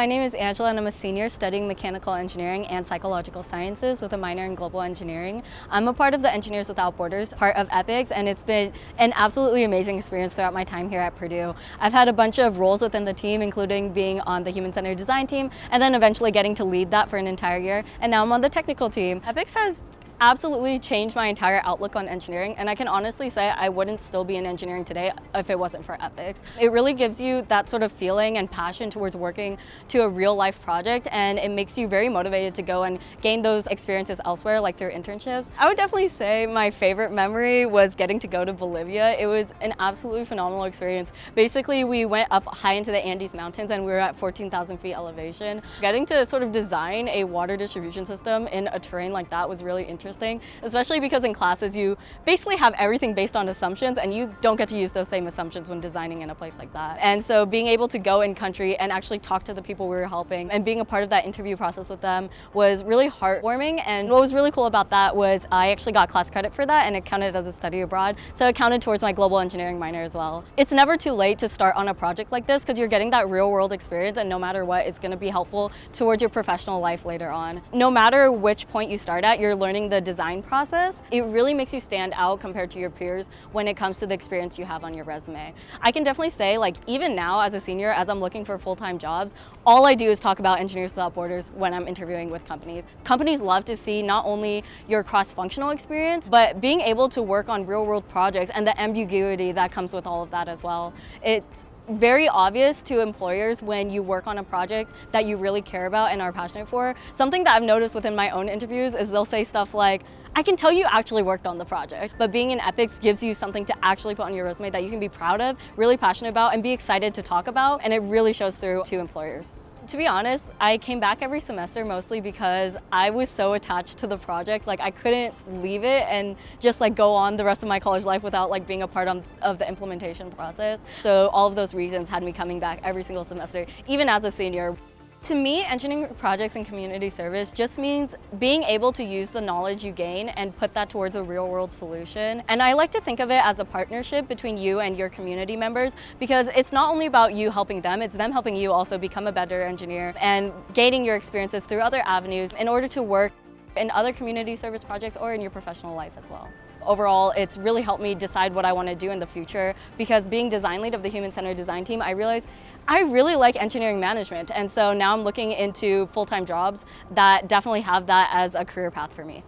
My name is Angela and I'm a senior studying mechanical engineering and psychological sciences with a minor in global engineering. I'm a part of the Engineers Without Borders, part of EPICS, and it's been an absolutely amazing experience throughout my time here at Purdue. I've had a bunch of roles within the team, including being on the Human-Centered Design team, and then eventually getting to lead that for an entire year, and now I'm on the technical team. EPICS has absolutely changed my entire outlook on engineering and I can honestly say I wouldn't still be in engineering today if it wasn't for EPICS. It really gives you that sort of feeling and passion towards working to a real life project and it makes you very motivated to go and gain those experiences elsewhere like through internships. I would definitely say my favorite memory was getting to go to Bolivia. It was an absolutely phenomenal experience. Basically we went up high into the Andes Mountains and we were at 14,000 feet elevation. Getting to sort of design a water distribution system in a terrain like that was really interesting interesting, especially because in classes you basically have everything based on assumptions and you don't get to use those same assumptions when designing in a place like that. And so being able to go in country and actually talk to the people we were helping and being a part of that interview process with them was really heartwarming. And what was really cool about that was I actually got class credit for that and it counted as a study abroad. So it counted towards my global engineering minor as well. It's never too late to start on a project like this because you're getting that real world experience and no matter what, it's going to be helpful towards your professional life later on. No matter which point you start at, you're learning the the design process, it really makes you stand out compared to your peers when it comes to the experience you have on your resume. I can definitely say like even now as a senior, as I'm looking for full-time jobs, all I do is talk about Engineers Without Borders when I'm interviewing with companies. Companies love to see not only your cross-functional experience, but being able to work on real-world projects and the ambiguity that comes with all of that as well. It's very obvious to employers when you work on a project that you really care about and are passionate for. Something that I've noticed within my own interviews is they'll say stuff like, I can tell you actually worked on the project, but being in EPICS gives you something to actually put on your resume that you can be proud of, really passionate about, and be excited to talk about, and it really shows through to employers. To be honest, I came back every semester mostly because I was so attached to the project. Like I couldn't leave it and just like go on the rest of my college life without like being a part of, of the implementation process. So all of those reasons had me coming back every single semester, even as a senior. To me, engineering projects and community service just means being able to use the knowledge you gain and put that towards a real world solution. And I like to think of it as a partnership between you and your community members because it's not only about you helping them, it's them helping you also become a better engineer and gaining your experiences through other avenues in order to work in other community service projects or in your professional life as well. Overall, it's really helped me decide what I want to do in the future because being design lead of the Human Centered Design team, I realized I really like engineering management and so now I'm looking into full-time jobs that definitely have that as a career path for me.